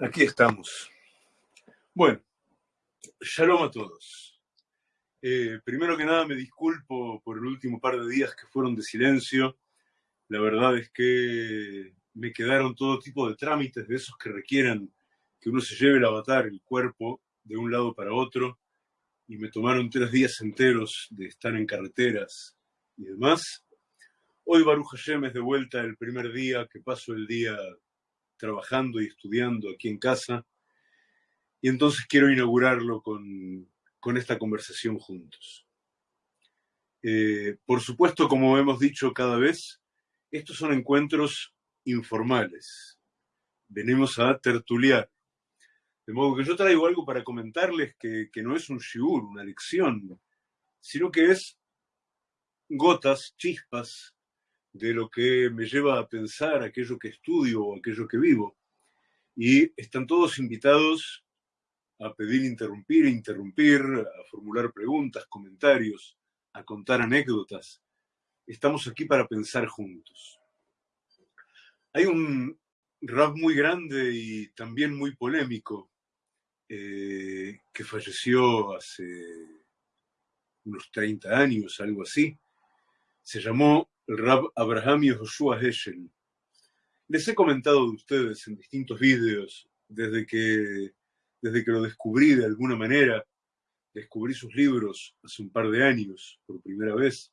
Aquí estamos. Bueno, shalom a todos. Eh, primero que nada me disculpo por el último par de días que fueron de silencio. La verdad es que me quedaron todo tipo de trámites de esos que requieran que uno se lleve el avatar, el cuerpo, de un lado para otro. Y me tomaron tres días enteros de estar en carreteras y demás. Hoy Baruch Hashem es de vuelta el primer día que paso el día trabajando y estudiando aquí en casa. Y entonces quiero inaugurarlo con, esta conversación juntos. Eh, por supuesto, como hemos dicho cada vez, estos son encuentros informales. Venimos a tertuliar. De modo que yo traigo algo para comentarles que, que no es un shiur, una lección, sino que es gotas, chispas de lo que me lleva a pensar aquello que estudio o aquello que vivo. Y están todos invitados a pedir interrumpir, interrumpir, a formular preguntas, comentarios, a contar anécdotas. Estamos aquí para pensar juntos. Hay un rap muy grande y también muy polémico eh, que falleció hace unos 30 años, algo así. Se llamó el Rab Abraham Joshua Heschel. Les he comentado de ustedes en distintos vídeos desde que, desde que lo descubrí de alguna manera, descubrí sus libros hace un par de años por primera vez.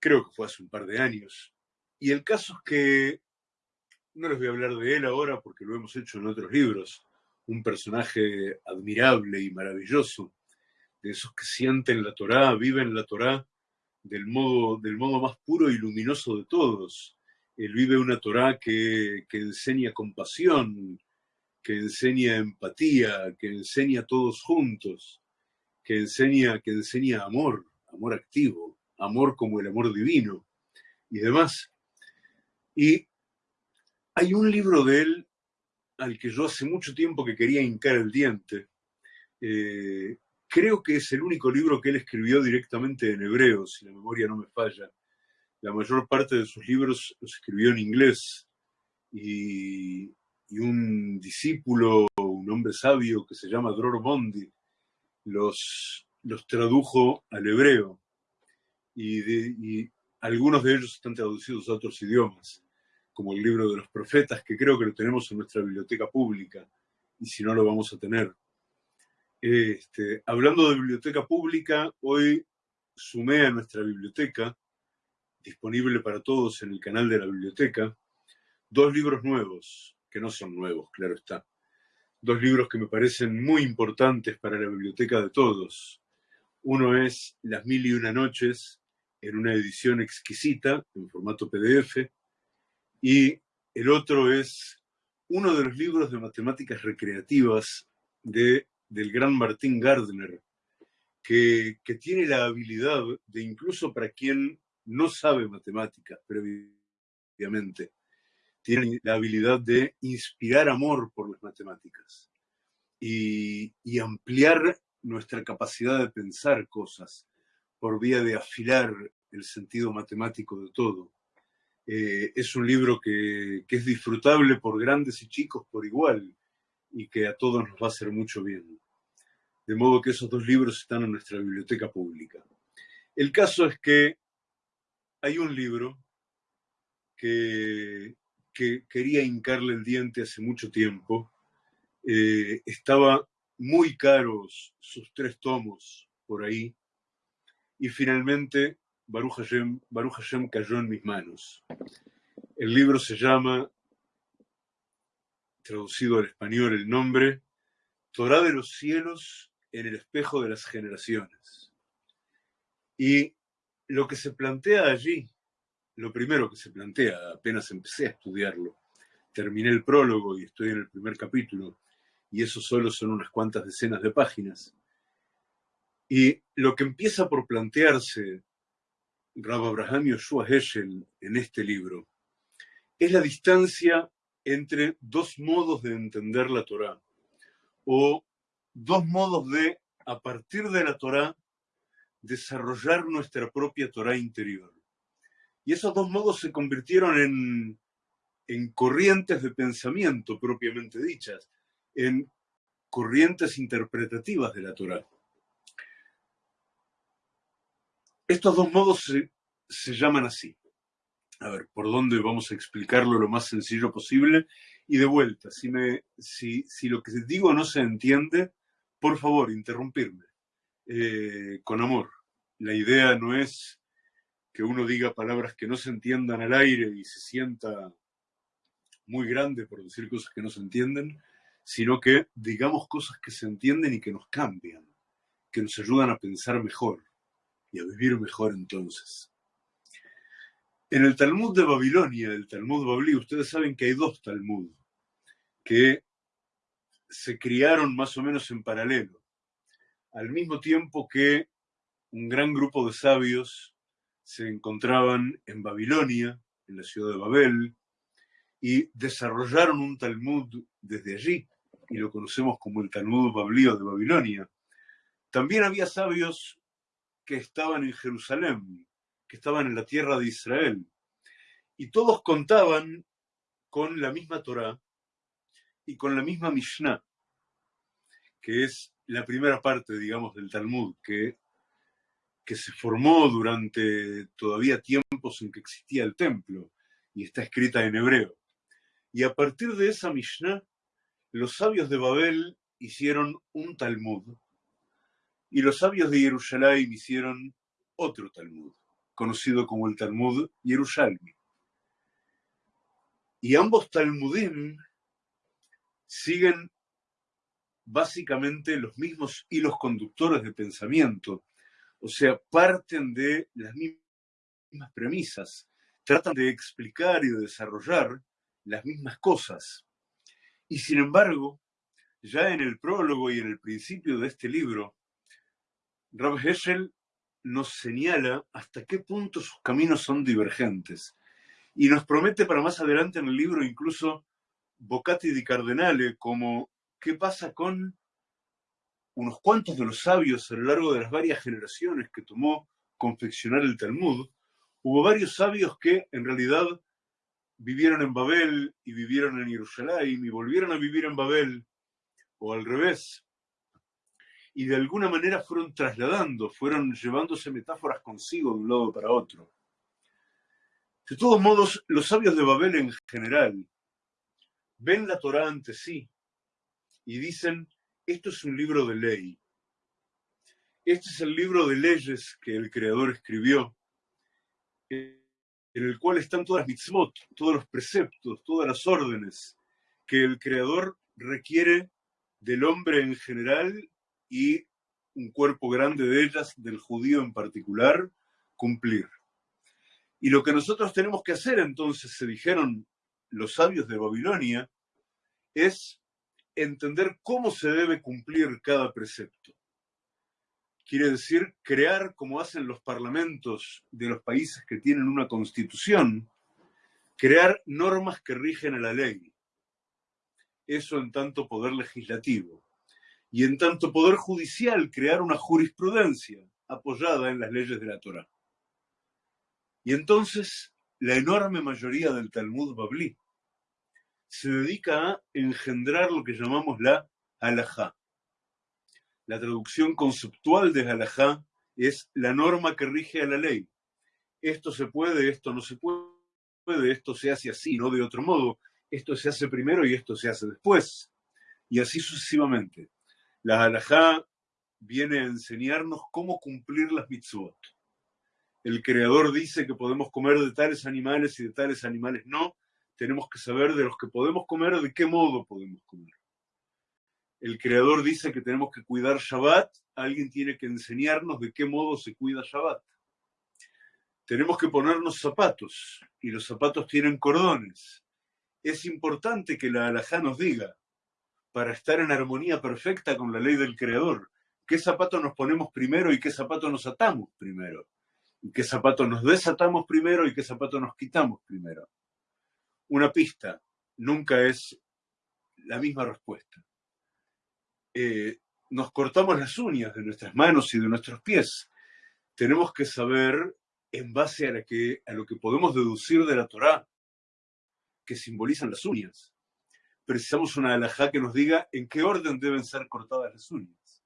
Creo que fue hace un par de años. Y el caso es que no les voy a hablar de él ahora porque lo hemos hecho en otros libros. Un personaje admirable y maravilloso, de esos que sienten la Torá, viven la Torá del modo, del modo más puro y luminoso de todos. Él vive una Torah que, que enseña compasión, que enseña empatía, que enseña todos juntos, que enseña, que enseña amor, amor activo, amor como el amor divino y demás. Y hay un libro de él al que yo hace mucho tiempo que quería hincar el diente, eh, Creo que es el único libro que él escribió directamente en hebreo, si la memoria no me falla. La mayor parte de sus libros los escribió en inglés. Y, un discípulo, un hombre sabio que se llama Dror Bondi, los, los tradujo al hebreo. Y, y algunos de ellos están traducidos a otros idiomas, como el libro de los profetas, que creo que lo tenemos en nuestra biblioteca pública, y si no lo vamos a tener. Este, hablando de biblioteca pública, hoy sumé a nuestra biblioteca, disponible para todos en el canal de la biblioteca, dos libros nuevos, que no son nuevos, claro está. Dos libros que me parecen muy importantes para la biblioteca de todos. Uno es Las Mil y Una Noches, en una edición exquisita, en formato PDF, y el otro es uno de los libros de matemáticas recreativas de del gran Martín Gardner, que, tiene la habilidad de incluso para quien no sabe matemáticas previamente, tiene la habilidad de inspirar amor por las matemáticas y, ampliar nuestra capacidad de pensar cosas por vía de afilar el sentido matemático de todo. Eh, es un libro que, que, es disfrutable por grandes y chicos por igual y que a todos nos va a hacer mucho bien. De modo que esos dos libros están en nuestra biblioteca pública. El caso es que hay un libro que, quería hincarle el diente hace mucho tiempo. Eh, estaba muy caros sus tres tomos por ahí. Y finalmente Baruch Hashem, Baruch Hashem cayó en mis manos. El libro se llama, traducido al español el nombre, Torah de los cielos en el espejo de las generaciones. Y lo que se plantea allí, lo primero que se plantea, apenas empecé a estudiarlo, terminé el prólogo y estoy en el primer capítulo, y eso solo son unas cuantas decenas de páginas. Y lo que empieza por plantearse Rab Abraham Yoshua Heschel en este libro es la distancia entre dos modos de entender la Torá, o dos modos de, a partir de la Torá, desarrollar nuestra propia Torá interior. Y esos dos modos se convirtieron en, en corrientes de pensamiento propiamente dichas, en corrientes interpretativas de la Torah. Estos dos modos se, llaman así. A ver, ¿por dónde vamos a explicarlo lo más sencillo posible? Y de vuelta, si, me, si, si lo que digo no se entiende, por favor, interrumpirme. Eh, con amor. La idea no es que uno diga palabras que no se entiendan al aire y se sienta muy grande por decir cosas que no se entienden, sino que digamos cosas que se entienden y que nos cambian, que nos ayudan a pensar mejor y a vivir mejor entonces. En el Talmud de Babilonia, el Talmud Bablí, ustedes saben que hay dos Talmud que se criaron más o menos en paralelo, al mismo tiempo que un gran grupo de sabios se encontraban en Babilonia, en la ciudad de Babel, y desarrollaron un Talmud desde allí, y lo conocemos como el Talmud Bablío de Babilonia. También había sabios que estaban en Jerusalén, que estaban en la tierra de Israel, y todos contaban con la misma Torah y con la misma Mishnah, que es la primera parte, digamos, del Talmud, que, que se formó durante todavía tiempos en que existía el templo y está escrita en hebreo. Y a partir de esa Mishnah, los sabios de Babel hicieron un Talmud y los sabios de Jerusalén hicieron otro Talmud, conocido como el Talmud Yerushalmi. Y ambos Talmudim siguen básicamente los mismos hilos conductores de pensamiento, o sea, parten de las mismas premisas, tratan de explicar y de desarrollar las mismas cosas. Y sin embargo, ya en el prólogo y en el principio de este libro, Heschel nos señala hasta qué punto sus caminos son divergentes y nos promete para más adelante en el libro incluso Boccati di Cardenale como qué pasa con unos cuantos de los sabios a lo largo de las varias generaciones que tomó confeccionar el Talmud. Hubo varios sabios que en realidad vivieron en Babel y vivieron en Jerusalén y volvieron a vivir en Babel, o al revés, y de alguna manera fueron trasladando, fueron llevándose metáforas consigo de un lado para otro. De todos modos, los sabios de Babel en general ven la Torá ante sí y dicen, esto es un libro de ley. Este es el libro de leyes que el Creador escribió en el cual están todas las mitzvot, todos los preceptos, todas las órdenes que el Creador requiere del hombre en general y un cuerpo grande de ellas, del judío en particular, cumplir. Y lo que nosotros tenemos que hacer entonces, se dijeron los sabios de Babilonia, es entender cómo se debe cumplir cada precepto quiere decir crear, como hacen los parlamentos de los países que tienen una constitución, crear normas que rigen a la ley. Eso en tanto poder legislativo. Y en tanto poder judicial, crear una jurisprudencia apoyada en las leyes de la Torah. Y entonces la enorme mayoría del Talmud Bablí se dedica a engendrar lo que llamamos la halajá, la traducción conceptual de halajá es la norma que rige a la ley. Esto se puede, esto no se puede, esto se hace así, no de otro modo. Esto se hace primero y esto se hace después. Y así sucesivamente. La halajá viene a enseñarnos cómo cumplir las mitzvot. El creador dice que podemos comer de tales animales y de tales animales no. Tenemos que saber de los que podemos comer, de qué modo podemos comer el creador dice que tenemos que cuidar Shabbat, alguien tiene que enseñarnos de qué modo se cuida Shabbat. Tenemos que ponernos zapatos y los zapatos tienen cordones. Es importante que la alajá nos diga, para estar en armonía perfecta con la ley del creador, qué zapato nos ponemos primero y qué zapato nos atamos primero. Qué zapato nos desatamos primero y qué zapato nos quitamos primero. Una pista nunca es la misma respuesta. Eh, nos cortamos las uñas de nuestras manos y de nuestros pies. Tenemos que saber, en base a, a lo que podemos deducir de la Torá, que simbolizan las uñas. Precisamos una alajá que nos diga en qué orden deben ser cortadas las uñas.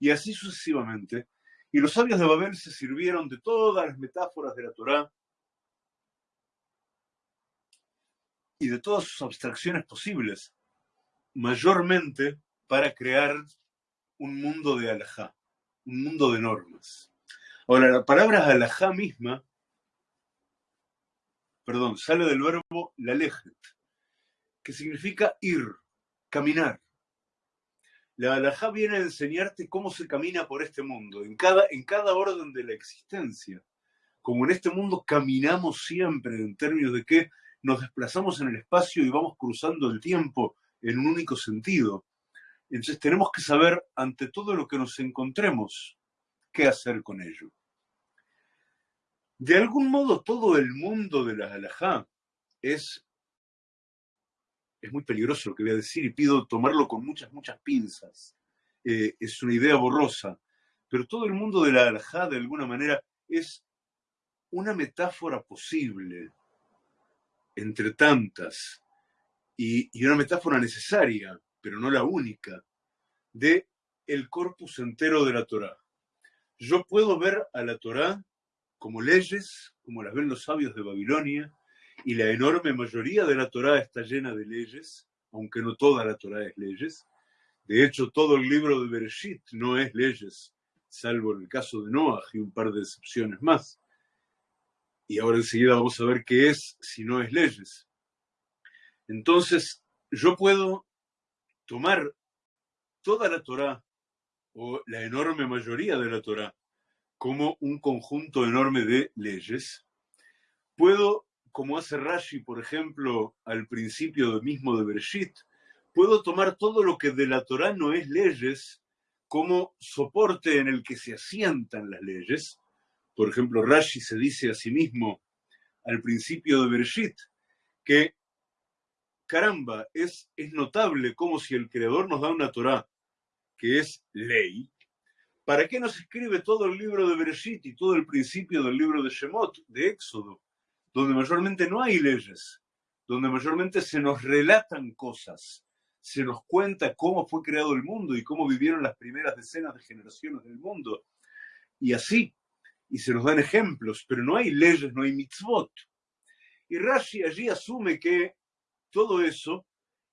Y así sucesivamente. Y los sabios de Babel se sirvieron de todas las metáforas de la Torá y de todas sus abstracciones posibles, mayormente para crear un mundo de alajá, un mundo de normas. Ahora, la palabra alajá misma, perdón, sale del verbo lalejet, que significa ir, caminar. La alajá viene a enseñarte cómo se camina por este mundo, en cada, en cada orden de la existencia. Como en este mundo caminamos siempre en términos de que nos desplazamos en el espacio y vamos cruzando el tiempo en un único sentido. Entonces tenemos que saber ante todo lo que nos encontremos qué hacer con ello. De algún modo todo el mundo de la halajá es, es muy peligroso lo que voy a decir y pido tomarlo con muchas, muchas pinzas. Eh, es una idea borrosa, pero todo el mundo de la halajá de alguna manera es una metáfora posible entre tantas, y, una metáfora necesaria, pero no la única, de el corpus entero de la Torá. Yo puedo ver a la Torá como leyes, como las ven los sabios de Babilonia, y la enorme mayoría de la Torá está llena de leyes, aunque no toda la Torá es leyes. De hecho, todo el libro de Bereshit no es leyes, salvo en el caso de Noah y un par de excepciones más y ahora enseguida vamos a ver qué es si no es leyes. Entonces, yo puedo tomar toda la Torá o la enorme mayoría de la Torá como un conjunto enorme de leyes. Puedo, como hace Rashi, por ejemplo, al principio mismo de Bereshit, puedo tomar todo lo que de la Torá no es leyes como soporte en el que se asientan las leyes. Por ejemplo, Rashi se dice a sí mismo al principio de Bereshit que, caramba, es, es notable como si el Creador nos da una Torah que es ley, ¿para qué nos escribe todo el libro de Bereshit y todo el principio del libro de Shemot, de Éxodo, donde mayormente no hay leyes, donde mayormente se nos relatan cosas, se nos cuenta cómo fue creado el mundo y cómo vivieron las primeras decenas de generaciones del mundo? Y así, y se nos dan ejemplos, pero no hay leyes, no hay mitzvot. Y Rashi allí asume que todo eso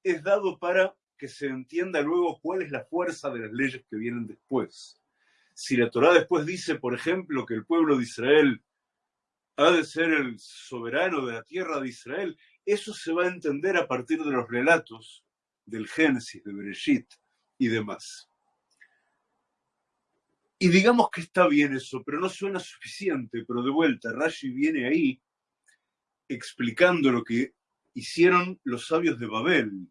es dado para que se entienda luego cuál es la fuerza de las leyes que vienen después. Si la Torá después dice, por ejemplo, que el pueblo de Israel ha de ser el soberano de la tierra de Israel, eso se va a entender a partir de los relatos del Génesis, de Bereshit y demás. Y digamos que está bien eso, pero no suena suficiente. Pero de vuelta, Rashi viene ahí explicando lo que hicieron los sabios de Babel.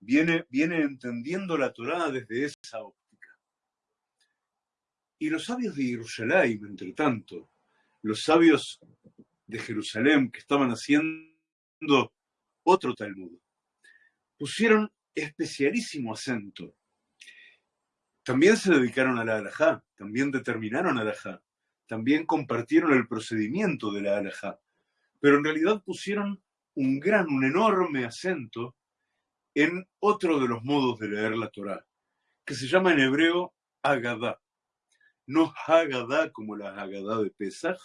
Viene, viene entendiendo la Torá desde esa óptica. Y los sabios de Jerusalén, entre tanto, los sabios de Jerusalén que estaban haciendo otro Talmud, pusieron especialísimo acento también se dedicaron a la alajá, también determinaron alajá, también compartieron el procedimiento de la alajá, pero en realidad pusieron un gran, un enorme acento en otro de los modos de leer la Torá, que se llama en hebreo Agadá. No Hagadá como la Hagadá de Pesach,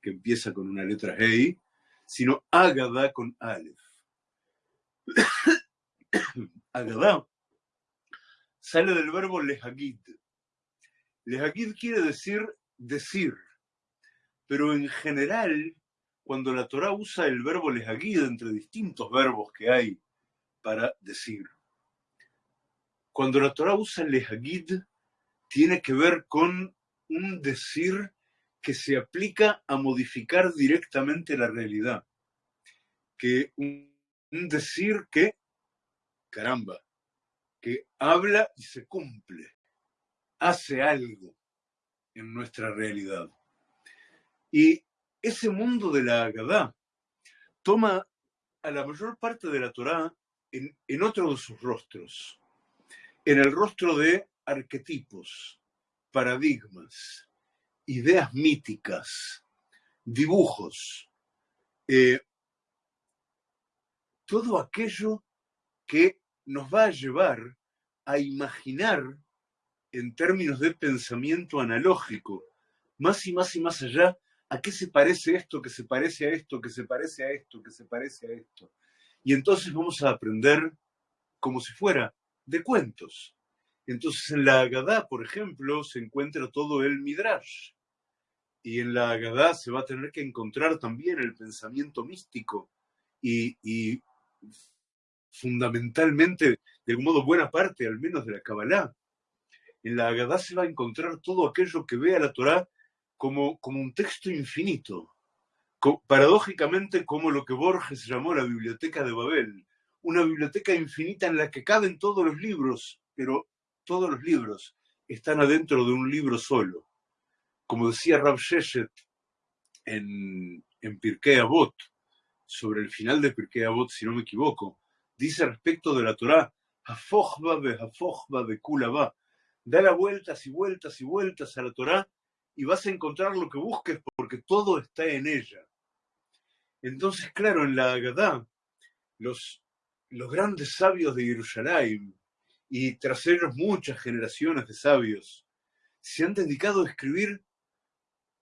que empieza con una letra Hei, sino Agadá con Aleph. Agadá sale del verbo lehagid. Lehagid quiere decir decir, pero en general, cuando la Torah usa el verbo lehagid entre distintos verbos que hay para decir, cuando la Torah usa lehagid, tiene que ver con un decir que se aplica a modificar directamente la realidad. Que un decir que, caramba, que habla y se cumple, hace algo en nuestra realidad. Y ese mundo de la Agadá toma a la mayor parte de la Torá en, en otro de sus rostros, en el rostro de arquetipos, paradigmas, ideas míticas, dibujos, eh, todo aquello que nos va a llevar a imaginar en términos de pensamiento analógico, más y más y más allá, a qué se parece esto, que se parece a esto, que se parece a esto, que se parece a esto. Y entonces vamos a aprender como si fuera de cuentos. Entonces en la Agadá, por ejemplo, se encuentra todo el Midrash. Y en la Agadá se va a tener que encontrar también el pensamiento místico y, fundamentalmente, de algún modo, buena parte al menos de la Kabbalah. En la Agadá se va a encontrar todo aquello que ve a la Torá como, como un texto infinito, paradójicamente como lo que Borges llamó la biblioteca de Babel, una biblioteca infinita en la que caben todos los libros, pero todos los libros están adentro de un libro solo. Como decía Rav Sheshet en, en Pirkei Avot, sobre el final de Pirkei Avot, si no me equivoco, dice respecto de la Torá, Hafochba de Hafochba de Kulaba, da las vueltas y vueltas y vueltas a la Torá y vas a encontrar lo que busques porque todo está en ella. Entonces, claro, en la Agadá, los, los grandes sabios de Jerusalén y tras ellos muchas generaciones de sabios. Se han dedicado a escribir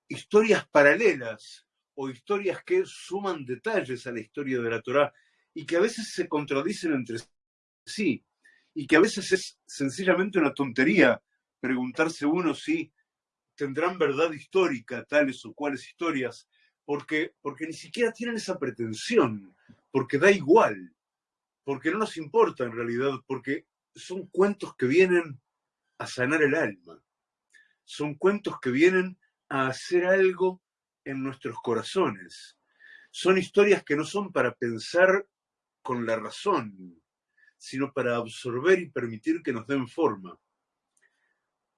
historias paralelas o historias que suman detalles a la historia de la Torá y que a veces se contradicen entre sí y que a veces es sencillamente una tontería preguntarse uno si tendrán verdad histórica tales o cuales historias, porque, porque ni siquiera tienen esa pretensión, porque da igual, porque no nos importa en realidad, porque son cuentos que vienen a sanar el alma, son cuentos que vienen a hacer algo en nuestros corazones, son historias que no son para pensar con la razón, sino para absorber y permitir que nos den forma.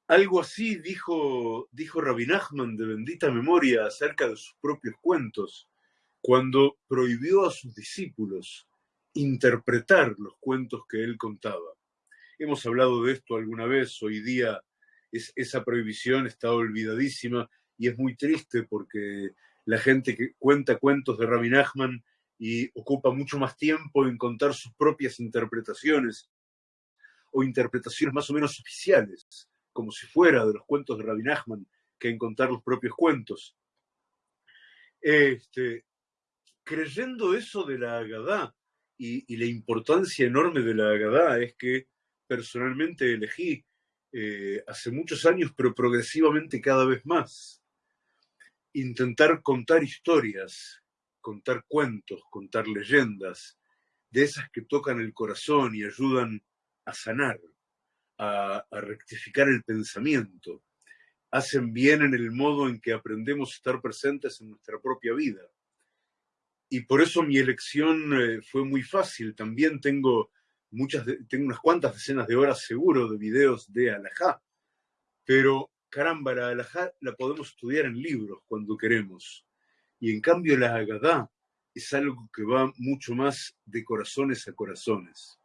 Algo así dijo, dijo Rabbi Nachman de bendita memoria acerca de sus propios cuentos, cuando prohibió a sus discípulos interpretar los cuentos que él contaba. Hemos hablado de esto alguna vez, hoy día es, esa prohibición está olvidadísima y es muy triste porque la gente que cuenta cuentos de Rabbi Nachman y ocupa mucho más tiempo en contar sus propias interpretaciones o interpretaciones más o menos oficiales, como si fuera de los cuentos de Rabbi Nachman, que en contar los propios cuentos. Este, creyendo eso de la Agadá y, la importancia enorme de la Agadá es que personalmente elegí eh, hace muchos años, pero progresivamente cada vez más, intentar contar historias contar cuentos, contar leyendas, de esas que tocan el corazón y ayudan a sanar, a, rectificar el pensamiento, hacen bien en el modo en que aprendemos a estar presentes en nuestra propia vida. Y por eso mi elección eh, fue muy fácil. También tengo, muchas tengo unas cuantas decenas de horas seguro de videos de Alajá, pero caramba, la Alajá la podemos estudiar en libros cuando queremos. Y en cambio la Agadá es algo que va mucho más de corazones a corazones.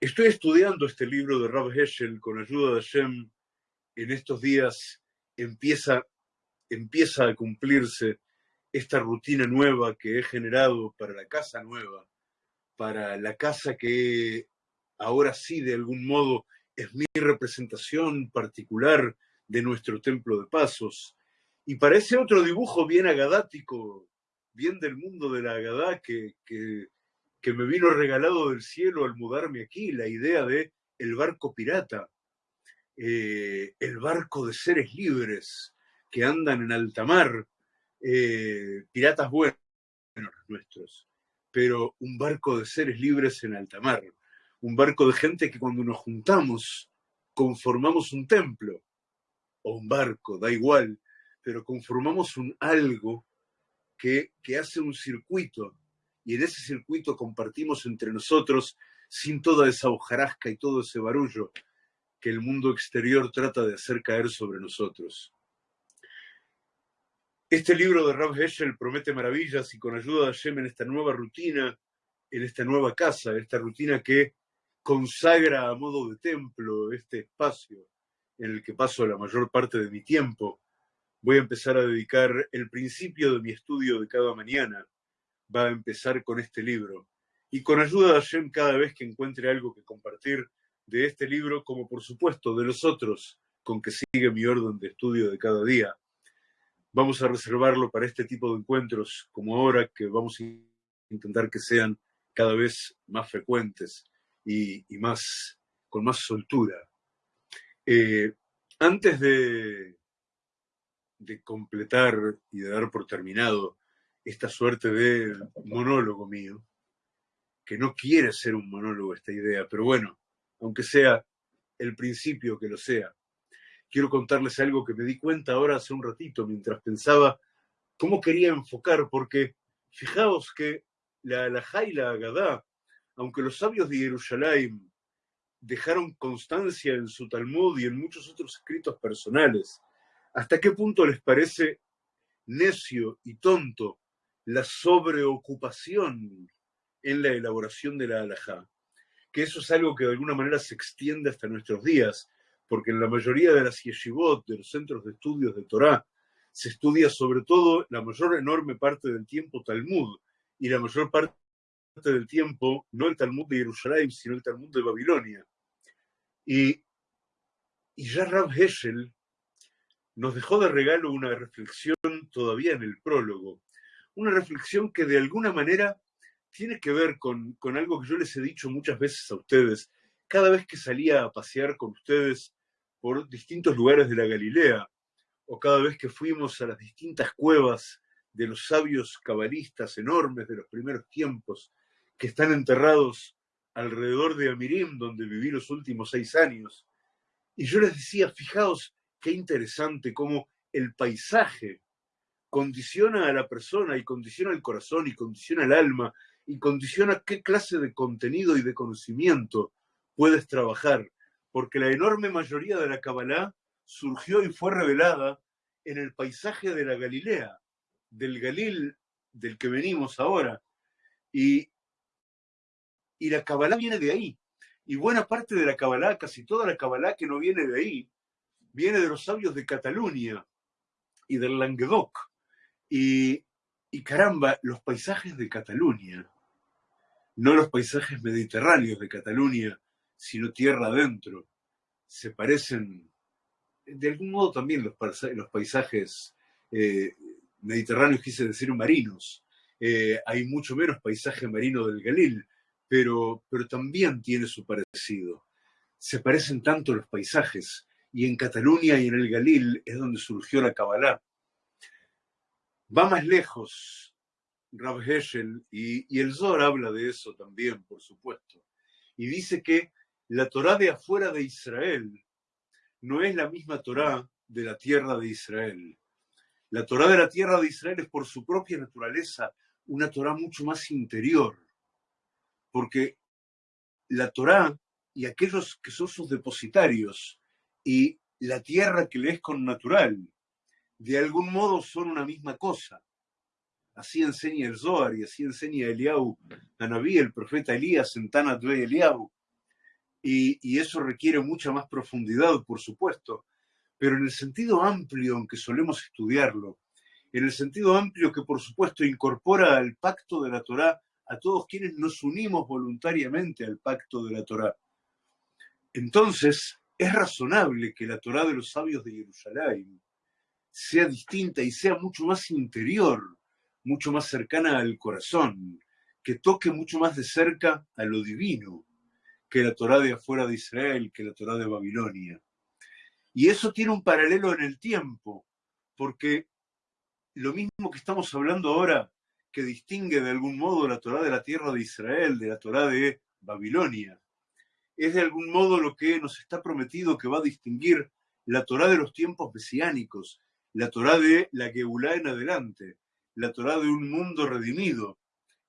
Estoy estudiando este libro de Rav Heschel con ayuda de Hashem. En estos días empieza, empieza a cumplirse esta rutina nueva que he generado para la casa nueva, para la casa que ahora sí de algún modo es mi representación particular de nuestro templo de pasos, y parece otro dibujo bien agadático, bien del mundo de la agadá, que, que, me vino regalado del cielo al mudarme aquí, la idea de el barco pirata, eh, el barco de seres libres que andan en alta mar, eh, piratas buenos nuestros, pero un barco de seres libres en alta mar, un barco de gente que cuando nos juntamos conformamos un templo, o un barco, da igual, pero conformamos un algo que, que hace un circuito y en ese circuito compartimos entre nosotros sin toda esa hojarasca y todo ese barullo que el mundo exterior trata de hacer caer sobre nosotros. Este libro de Rav Heschel promete maravillas y con ayuda de Hashem en esta nueva rutina, en esta nueva casa, esta rutina que consagra a modo de templo este espacio en el que paso la mayor parte de mi tiempo, voy a empezar a dedicar el principio de mi estudio de cada mañana, va a empezar con este libro, y con ayuda de Hashem cada vez que encuentre algo que compartir de este libro, como por supuesto de los otros con que sigue mi orden de estudio de cada día. Vamos a reservarlo para este tipo de encuentros como ahora, que vamos a intentar que sean cada vez más frecuentes y, más, con más soltura. Eh, antes de, de completar y de dar por terminado esta suerte de monólogo mío, que no quiere ser un monólogo esta idea, pero bueno, aunque sea el principio que lo sea, quiero contarles algo que me di cuenta ahora hace un ratito mientras pensaba cómo quería enfocar, porque fijaos que la alajá y la agadá, aunque los sabios de Jerusalén dejaron constancia en su Talmud y en muchos otros escritos personales, ¿hasta qué punto les parece necio y tonto la sobreocupación en la elaboración de la halajá, que eso es algo que de alguna manera se extiende hasta nuestros días, porque en la mayoría de las yeshivot, de los centros de estudios de Torah, se estudia sobre todo la mayor enorme parte del tiempo Talmud, y la mayor parte del tiempo no el Talmud de Jerusalén, sino el Talmud de Babilonia. Y, y ya Rab Heschel nos dejó de regalo una reflexión todavía en el prólogo, una reflexión que de alguna manera tiene que ver con, algo que yo les he dicho muchas veces a ustedes. Cada vez que salía a pasear con ustedes por distintos lugares de la Galilea, o cada vez que fuimos a las distintas cuevas de los sabios cabalistas enormes de los primeros tiempos, que están enterrados alrededor de Amirim, donde viví los últimos seis años. Y yo les decía, fijaos qué interesante cómo el paisaje condiciona a la persona y condiciona el corazón y condiciona el alma y condiciona qué clase de contenido y de conocimiento puedes trabajar, porque la enorme mayoría de la Kabbalah surgió y fue revelada en el paisaje de la Galilea, del Galil del que venimos ahora. Y, y la Kabbalah viene de ahí. Y buena parte de la Kabbalah, casi toda la Kabbalah que no viene de ahí, viene de los sabios de Cataluña y del Languedoc. Y, y caramba, los paisajes de Cataluña no los paisajes mediterráneos de Cataluña, sino tierra adentro. Se parecen, de algún modo también los, paisajes eh, mediterráneos, quise decir marinos. Eh, hay mucho menos paisaje marino del Galil, pero, pero también tiene su parecido. Se parecen tanto los paisajes, y en Cataluña y en el Galil es donde surgió la Kabbalah. Va más lejos, Rav Heschel, y, el Zohar habla de eso también, por supuesto, y dice que la Torá de afuera de Israel no es la misma Torá de la tierra de Israel. La Torá de la tierra de Israel es por su propia naturaleza una Torá mucho más interior, porque la Torá y aquellos que son sus depositarios y la tierra que le es con natural, de algún modo son una misma cosa. Así enseña el Zohar y así enseña Eliau, Anabí, el profeta Elías en Tanatve Eliau. Y, eso requiere mucha más profundidad, por supuesto, pero en el sentido amplio en que solemos estudiarlo, en el sentido amplio que por supuesto incorpora al pacto de la Torá a todos quienes nos unimos voluntariamente al pacto de la Torá. Entonces, es razonable que la Torá de los sabios de Jerusalén sea distinta y sea mucho más interior mucho más cercana al corazón, que toque mucho más de cerca a lo divino que la Torá de afuera de Israel, que la Torá de Babilonia. Y eso tiene un paralelo en el tiempo, porque lo mismo que estamos hablando ahora, que distingue de algún modo la Torá de la tierra de Israel, de la Torá de Babilonia, es de algún modo lo que nos está prometido que va a distinguir la Torá de los tiempos mesiánicos, la Torá de la Geulá en adelante, la Torá de un mundo redimido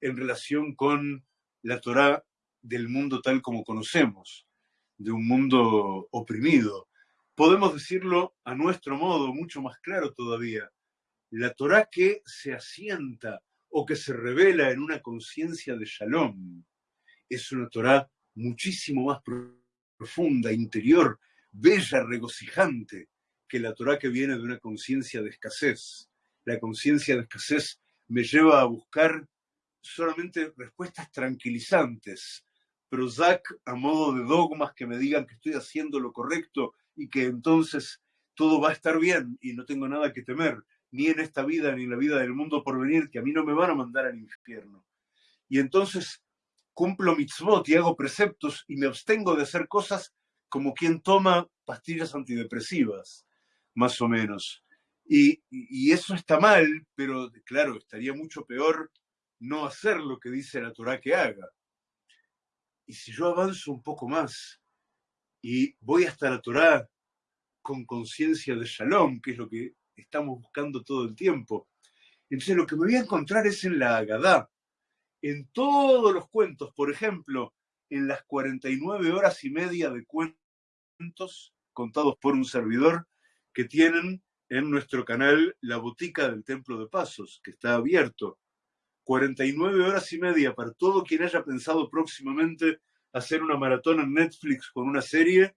en relación con la Torá del mundo tal como conocemos, de un mundo oprimido. Podemos decirlo a nuestro modo, mucho más claro todavía. La Torá que se asienta o que se revela en una conciencia de shalom es una Torá muchísimo más profunda, interior, bella, regocijante que la Torá que viene de una conciencia de escasez la conciencia de escasez me lleva a buscar solamente respuestas tranquilizantes, Prozac a modo de dogmas que me digan que estoy haciendo lo correcto y que entonces todo va a estar bien y no tengo nada que temer, ni en esta vida ni en la vida del mundo por venir, que a mí no me van a mandar al infierno. Y entonces cumplo mitzvot y hago preceptos y me abstengo de hacer cosas como quien toma pastillas antidepresivas, más o menos. Y, y, eso está mal, pero claro, estaría mucho peor no hacer lo que dice la Torah que haga. Y si yo avanzo un poco más y voy hasta la Torah con conciencia de Shalom, que es lo que estamos buscando todo el tiempo, entonces lo que me voy a encontrar es en la Agadá, en todos los cuentos, por ejemplo, en las 49 horas y media de cuentos contados por un servidor que tienen en nuestro canal La Botica del Templo de Pasos, que está abierto 49 horas y media para todo quien haya pensado próximamente hacer una maratón en Netflix con una serie,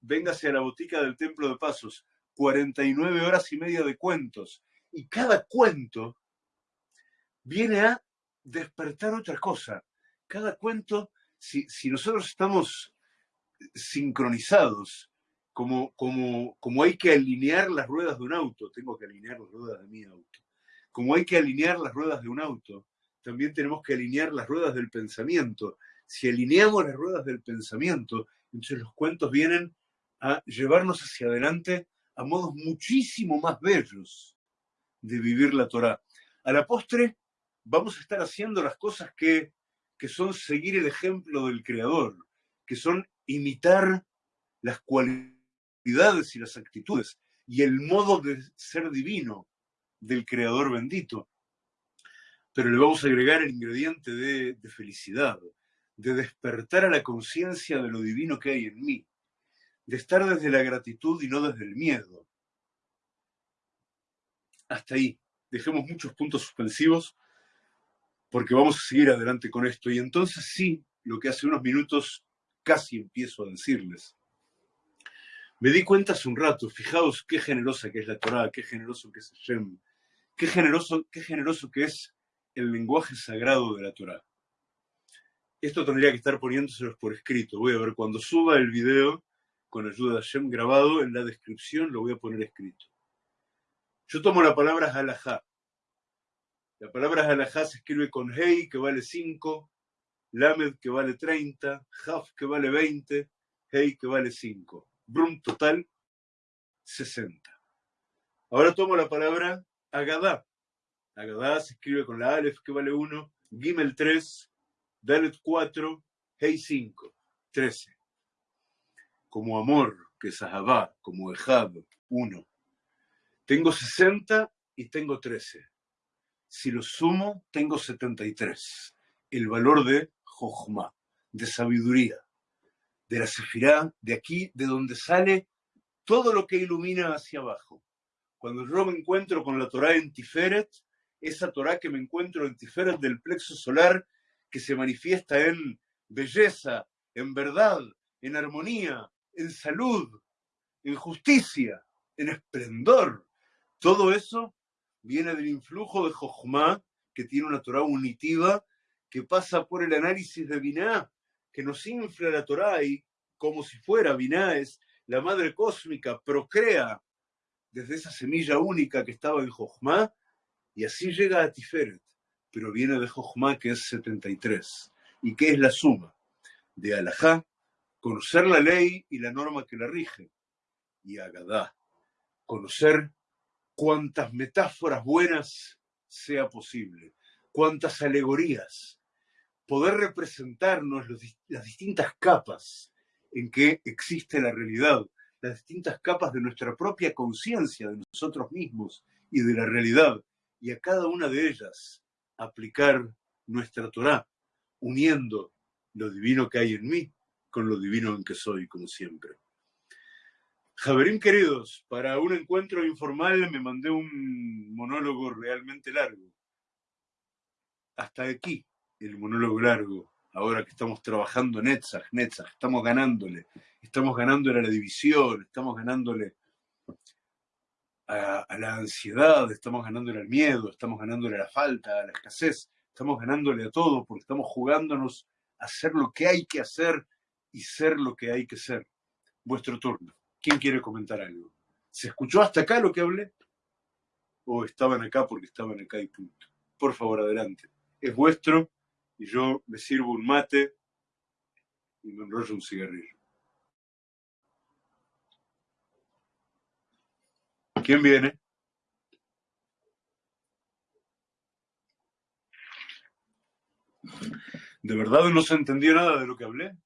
véngase a la botica del Templo de Pasos. 49 horas y media de cuentos. Y cada cuento viene a despertar otra cosa. Cada cuento, si, si nosotros estamos sincronizados, como, como, como hay que alinear las ruedas de un auto, tengo que alinear las ruedas de mi auto como hay que alinear las ruedas de un auto, también tenemos que alinear las ruedas del pensamiento. Si alineamos las ruedas del pensamiento, entonces los cuentos vienen a llevarnos hacia adelante a modos muchísimo más bellos de vivir la Torah. A la postre, vamos a estar haciendo las cosas que, que son seguir el ejemplo del Creador, que son imitar las cualidades y las actitudes y el modo de ser divino del Creador bendito. Pero le vamos a agregar el ingrediente de, felicidad, de despertar a la conciencia de lo divino que hay en mí, de estar desde la gratitud y no desde el miedo. Hasta ahí. Dejemos muchos puntos suspensivos porque vamos a seguir adelante con esto. Y entonces sí, lo que hace unos minutos casi empiezo a decirles. Me di cuenta hace un rato, fijaos qué generosa que es la Torah, qué generoso que es Hashem, Qué generoso, qué generoso que es el lenguaje sagrado de la Torah. Esto tendría que estar poniéndoselos por escrito. Voy a ver cuando suba el video con ayuda de Hashem grabado en la descripción, lo voy a poner escrito. Yo tomo la palabra halajá. La palabra halajá se escribe con hei, que vale 5, lamed, que vale 30, haf, que vale 20, hei, que vale 5. Brum total, 60. Ahora tomo la palabra Agadá. Agadá se escribe con la Aleph que vale 1, Gimel 3, Dalet 4, Hei 5, 13. Como amor, que es Ahabá, como Ejab, 1. Tengo 60 y tengo 13. Si lo sumo, tengo 73. El valor de Jochma, de sabiduría, de la Sefirá, de aquí, de donde sale todo lo que ilumina hacia abajo. Cuando yo me encuentro con la Torah en Tiferet, esa Torah que me encuentro en Tiferet del plexo solar, que se manifiesta en belleza, en verdad, en armonía, en salud, en justicia, en esplendor. Todo eso viene del influjo de Jochma, que tiene una Torah unitiva, que pasa por el análisis de Binah, que nos infla la Torah y como si fuera Binah es la madre cósmica, procrea desde esa semilla única que estaba en Jochma, y así llega a Tiferet, pero viene de Jochma que es 73. ¿Y qué es la suma? De Alajá, conocer la ley y la norma que la rige, y Agadá, conocer cuantas metáforas buenas sea posible, cuantas alegorías, poder representarnos las distintas capas en que existe la realidad, las distintas capas de nuestra propia conciencia, de nosotros mismos y de la realidad, y a cada una de ellas aplicar nuestra Torah, uniendo lo divino que hay en mí con lo divino en que soy, como siempre. Javerín queridos, para un encuentro informal me mandé un monólogo realmente largo. Hasta aquí el monólogo largo ahora que estamos trabajando Netzach, Netzach, estamos ganándole, estamos ganándole a la división, estamos ganándole a, la ansiedad, estamos ganándole al miedo, estamos ganándole a la falta, a la escasez, estamos ganándole a todo, porque estamos jugándonos a hacer lo que hay que hacer y ser lo que hay que ser. Vuestro turno. ¿Quién quiere comentar algo? ¿Se escuchó hasta acá lo que hablé? ¿O estaban acá porque estaban acá y punto? Por favor, adelante. Es vuestro y yo me sirvo un mate y me enrollo un cigarrillo. ¿Quién viene? ¿De verdad no se entendió nada de lo que hablé?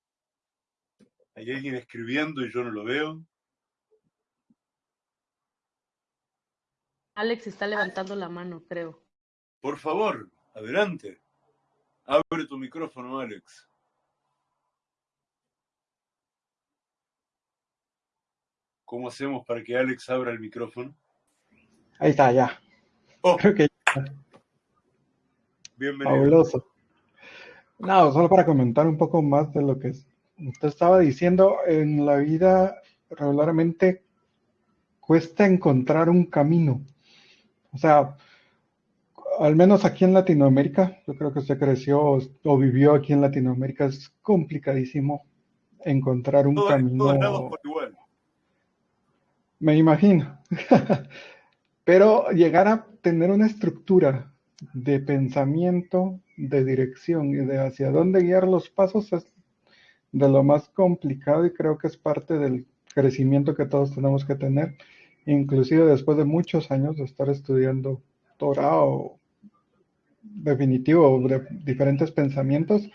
¿Hay alguien escribiendo y yo no lo veo? Alex está levantando la mano, creo. Por favor, adelante. Abre tu micrófono, Alex. ¿Cómo hacemos para que Alex abra el micrófono? Ahí está, ya. Oh, Creo que bienvenido. fabuloso. No, solo para comentar un poco más de lo que usted estaba diciendo, en la vida regularmente cuesta encontrar un camino. O sea, al menos aquí en Latinoamérica, yo creo que usted creció o vivió aquí en Latinoamérica, es complicadísimo encontrar un Todo- en camino. todos. Me imagino. Pero llegar a tener una estructura de pensamiento, de dirección y de hacia dónde guiar los pasos es de lo más complicado y creo que es parte del crecimiento que todos tenemos que tener, inclusive después de muchos años de estar estudiando Torah definitivo de diferentes pensamientos,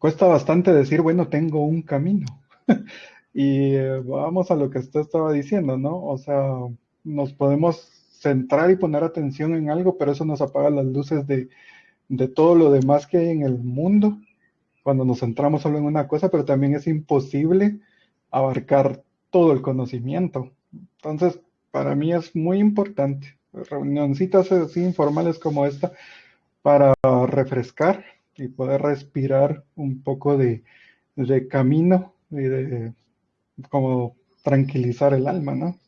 cuesta bastante decir, bueno, tengo un camino. Y eh, vamos a lo que usted estaba diciendo, ¿no? O sea, nos podemos centrar y poner atención en algo, pero eso nos apaga las luces de, de todo lo demás que hay en el mundo cuando nos centramos solo en una cosa, pero también es imposible abarcar todo el conocimiento. Entonces, para mí es muy importante, reunioncitas así informales como esta, para refrescar y poder respirar un poco de, de camino y de como tranquilizar el alma, ¿no?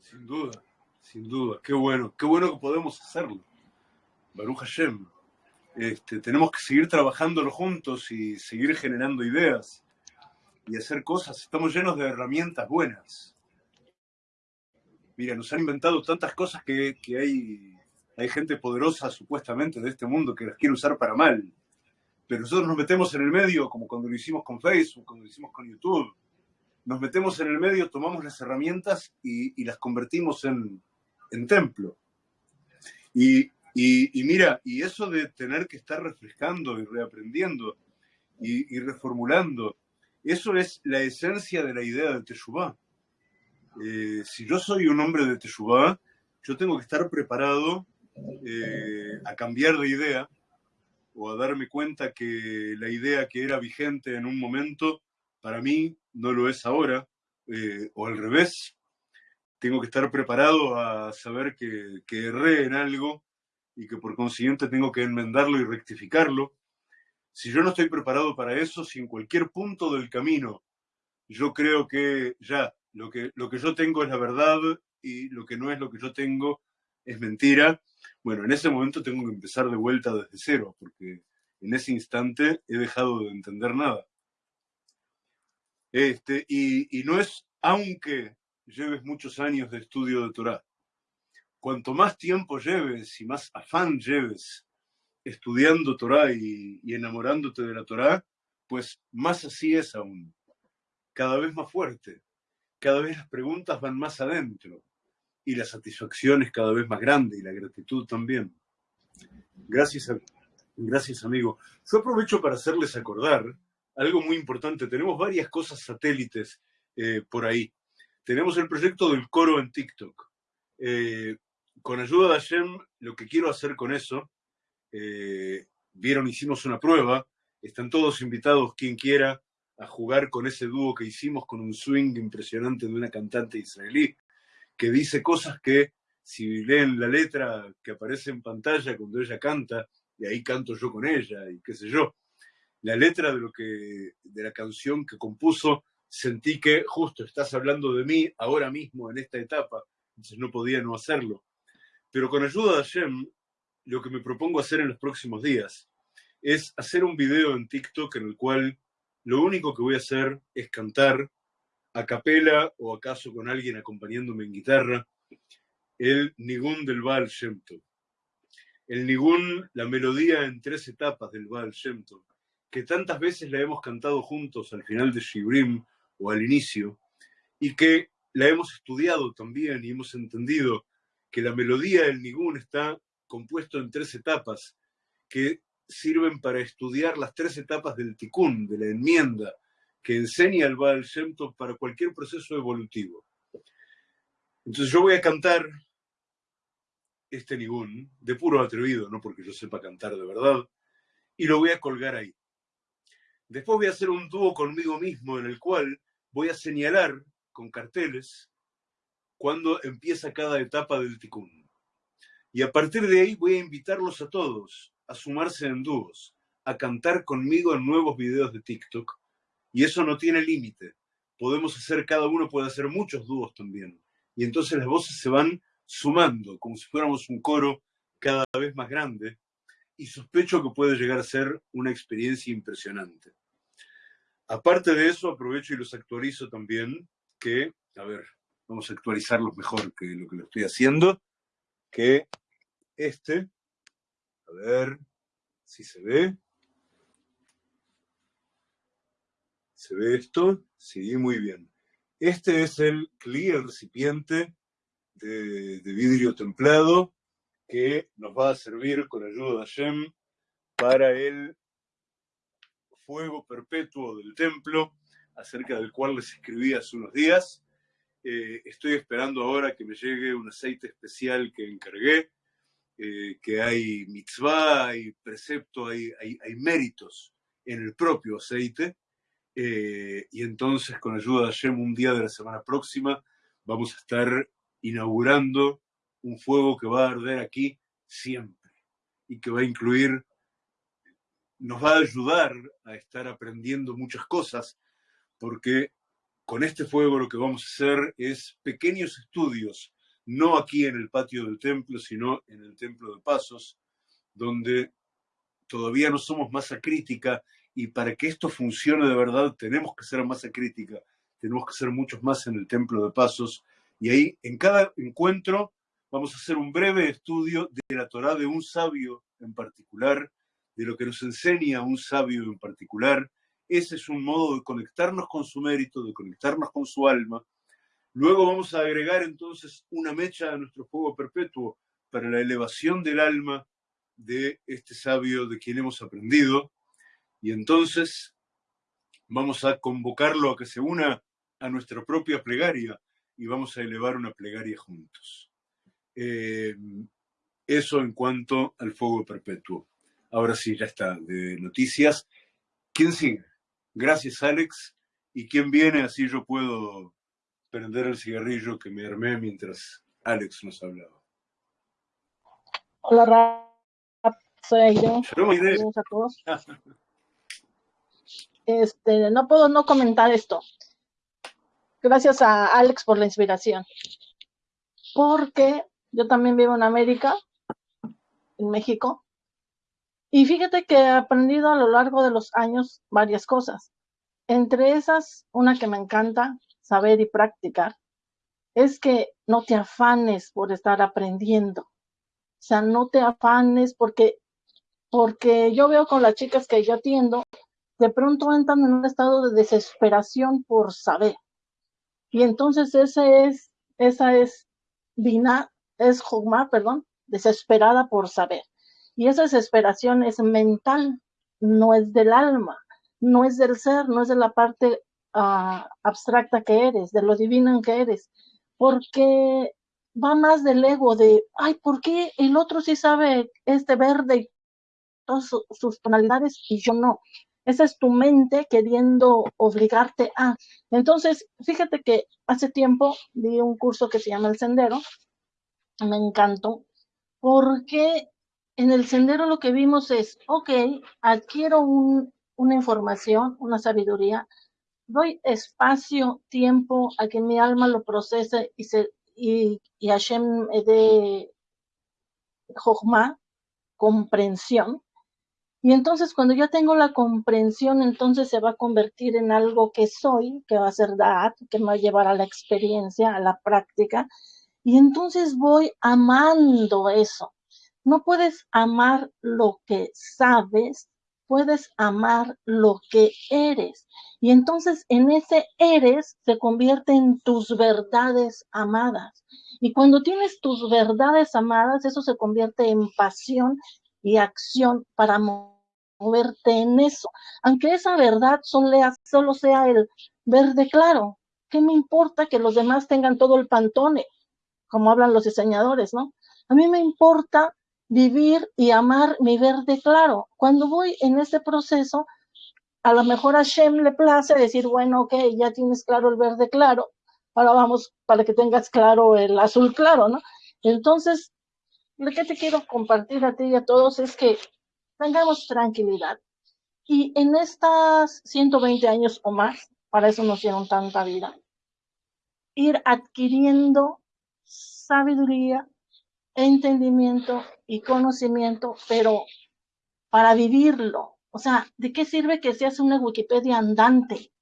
Sin duda, sin duda. Qué bueno, qué bueno que podemos hacerlo. Baruch Hashem. Este, tenemos que seguir trabajándolo juntos y seguir generando ideas y hacer cosas. Estamos llenos de herramientas buenas. Mira, nos han inventado tantas cosas que, que hay, hay gente poderosa supuestamente de este mundo que las quiere usar para mal. Pero nosotros nos metemos en el medio, como cuando lo hicimos con Facebook, cuando lo hicimos con YouTube. Nos metemos en el medio, tomamos las herramientas y, las convertimos en, templo. Y, mira, y eso de tener que estar refrescando y reaprendiendo y, y reformulando, eso es la esencia de la idea de Teshuvah. Eh, si yo soy un hombre de Teshuvah, yo tengo que estar preparado eh, a cambiar de idea o a darme cuenta que la idea que era vigente en un momento, para mí no lo es ahora, eh, o al revés. Tengo que estar preparado a saber que, que erré en algo y que por consiguiente tengo que enmendarlo y rectificarlo. Si yo no estoy preparado para eso, si en cualquier punto del camino yo creo que ya lo que, lo que yo tengo es la verdad y lo que no es lo que yo tengo es mentira, bueno, en ese momento tengo que empezar de vuelta desde cero, porque en ese instante he dejado de entender nada. Este, y, no es aunque lleves muchos años de estudio de Torah. Cuanto más tiempo lleves y más afán lleves estudiando Torah y, enamorándote de la Torah, pues más así es aún. Cada vez más fuerte. Cada vez las preguntas van más adentro y la satisfacción es cada vez más grande y la gratitud también. Gracias, gracias amigo. Yo aprovecho para hacerles acordar algo muy importante. Tenemos varias cosas satélites eh, por ahí. Tenemos el proyecto del coro en TikTok. Eh, con ayuda de Hashem, lo que quiero hacer con eso, eh, vieron, hicimos una prueba, están todos invitados, quien quiera, a jugar con ese dúo que hicimos con un swing impresionante de una cantante israelí que dice cosas que si leen la letra que aparece en pantalla cuando ella canta, y ahí canto yo con ella, y qué sé yo, la letra de lo que de la canción que compuso, sentí que justo estás hablando de mí ahora mismo en esta etapa, entonces no podía no hacerlo. Pero con ayuda de Hashem, lo que me propongo hacer en los próximos días es hacer un video en TikTok en el cual lo único que voy a hacer es cantar a capela o acaso con alguien acompañándome en guitarra el Nigún del Baal Shem El Nigún, la melodía en tres etapas del Baal Shem que tantas veces la hemos cantado juntos al final de Shibrim o al inicio, y que la hemos estudiado también y hemos entendido que la melodía del Nigún está compuesto en tres etapas que sirven para estudiar las tres etapas del tikkun, de la enmienda, que enseña el Baal Shem para cualquier proceso evolutivo. Entonces yo voy a cantar este nigún, de puro atrevido, no porque yo sepa cantar de verdad, y lo voy a colgar ahí. Después voy a hacer un dúo conmigo mismo en el cual voy a señalar con carteles cuando empieza cada etapa del tikkun. Y a partir de ahí voy a invitarlos a todos a sumarse en dúos, a cantar conmigo en nuevos videos de TikTok. Y eso no tiene límite. Podemos hacer, cada uno puede hacer muchos dúos también. Y entonces las voces se van sumando, como si fuéramos un coro cada vez más grande, y sospecho que puede llegar a ser una experiencia impresionante. Aparte de eso, aprovecho y los actualizo también, que, a ver, vamos a actualizarlos mejor que lo que lo estoy haciendo, que este, a ver si se ve. ¿Se ve esto? Sí, muy bien. Este es el clear recipiente de, vidrio templado que nos va a servir con ayuda de Hashem para el fuego perpetuo del templo, acerca del cual les escribí hace unos días. Eh, estoy esperando ahora que me llegue un aceite especial que encargué, eh, que hay mitzvah, hay precepto, hay, hay, méritos en el propio aceite. Eh, y entonces, con ayuda de Hashem, un día de la semana próxima, vamos a estar inaugurando un fuego que va a arder aquí siempre y que va a incluir, nos va a ayudar a estar aprendiendo muchas cosas, porque con este fuego lo que vamos a hacer es pequeños estudios, no aquí en el patio del templo, sino en el templo de Pasos, donde todavía no somos masa crítica y para que esto funcione de verdad tenemos que ser masa crítica, tenemos que ser muchos más en el templo de Pasos. Y ahí, en cada encuentro, vamos a hacer un breve estudio de la Torá de un sabio en particular, de lo que nos enseña un sabio en particular. Ese es un modo de conectarnos con su mérito, de conectarnos con su alma. Luego vamos a agregar entonces una mecha a nuestro fuego perpetuo para la elevación del alma de este sabio de quien hemos aprendido. Y entonces vamos a convocarlo a que se una a nuestra propia plegaria y vamos a elevar una plegaria juntos. Eh, eso en cuanto al fuego perpetuo. Ahora sí, ya está, de noticias. ¿Quién sigue? Gracias, Alex. ¿Y quién viene? Así yo puedo prender el cigarrillo que me armé mientras Alex nos hablaba. Hola, Rap. Soy yo. Saludos a todos. Este, no puedo no comentar esto. Gracias a Alex por la inspiración. Porque yo también vivo en América, en México, y fíjate que he aprendido a lo largo de los años varias cosas. Entre esas, una que me encanta saber y practicar, es que no te afanes por estar aprendiendo. O sea, no te afanes porque, porque yo veo con las chicas que yo atiendo, de pronto entran en un estado de desesperación por saber. Y entonces ese es, esa es es Jogma, perdón, desesperada por saber. Y esa desesperación es mental, no es del alma, no es del ser, no es de la parte ah, abstracta que eres, de lo divino que eres, porque va más del ego de, ay, ¿por qué el otro sí sabe este verde y todas sus tonalidades y yo no? Esa es tu mente queriendo obligarte a. Entonces, fíjate que hace tiempo di un curso que se llama El Sendero. Me encantó porque en el sendero lo que vimos es, ok, adquiero una información, una sabiduría, doy espacio, tiempo a que mi alma lo procese y, se, y, y Hashem me dé Jochma, comprensión. Y entonces cuando yo tengo la comprensión, entonces se va a convertir en algo que soy, que va a ser Da'at, que me va a llevar a la experiencia, a la práctica. Y entonces voy amando eso. No puedes amar lo que sabes, puedes amar lo que eres. Y entonces en ese eres se convierte en tus verdades amadas. Y cuando tienes tus verdades amadas, eso se convierte en pasión y acción para moverte en eso. Aunque esa verdad solo sea el verde claro. ¿Qué me importa que los demás tengan todo el pantone? Como hablan los diseñadores, ¿no? A mí me importa vivir y amar mi verde claro. Cuando voy en ese proceso, a lo mejor a Shem le place decir, bueno, ok, ya tienes claro el verde claro, ahora vamos para que tengas claro el azul claro, ¿no? Entonces, lo que te quiero compartir a ti y a todos es que tengamos tranquilidad. Y en estas 120 años o más, para eso nos dieron tanta vida, ir adquiriendo sabiduría, entendimiento y conocimiento, pero para vivirlo. O sea, ¿de qué sirve que seas una Wikipedia andante?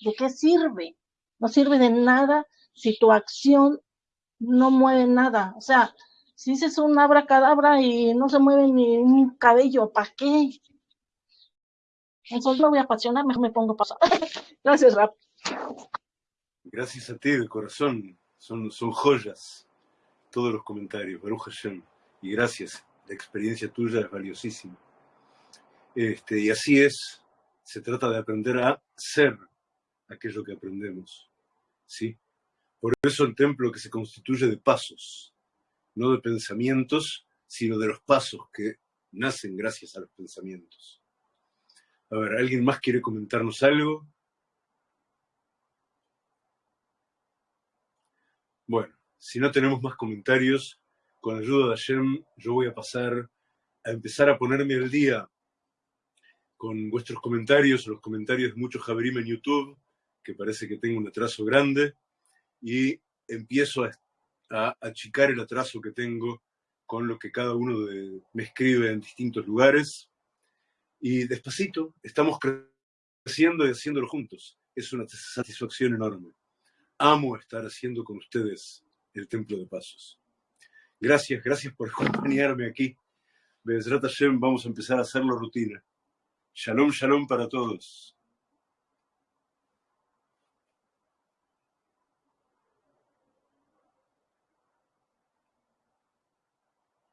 ¿De qué sirve? No sirve de nada si tu acción no mueve nada. O sea, si dices un abracadabra y no se mueve ni un cabello, ¿para qué? Entonces no voy a apasionar, mejor me pongo a pasar. Gracias, Rap. Gracias a ti de corazón. Son, son joyas todos los comentarios. Baruch Hashem. Y gracias. La experiencia tuya es valiosísima. Este, y así es. Se trata de aprender a ser aquello que aprendemos. ¿Sí? Por eso el templo que se constituye de pasos, no de pensamientos, sino de los pasos que nacen gracias a los pensamientos. A ver, ¿alguien más quiere comentarnos algo? Bueno, si no tenemos más comentarios, con ayuda de Hashem, yo voy a pasar a empezar a ponerme al día con vuestros comentarios, los comentarios de muchos Javerim en YouTube, que parece que tengo un atraso grande, y empiezo a, a, achicar el atraso que tengo con lo que cada uno de, me escribe en distintos lugares. Y despacito estamos creciendo y haciéndolo juntos. Es una satisfacción enorme. Amo estar haciendo con ustedes el Templo de Pasos. Gracias, gracias por acompañarme aquí. Bezrat Hashem, vamos a empezar a hacerlo rutina. Shalom, shalom para todos.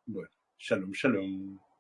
Bueno, shalom, shalom.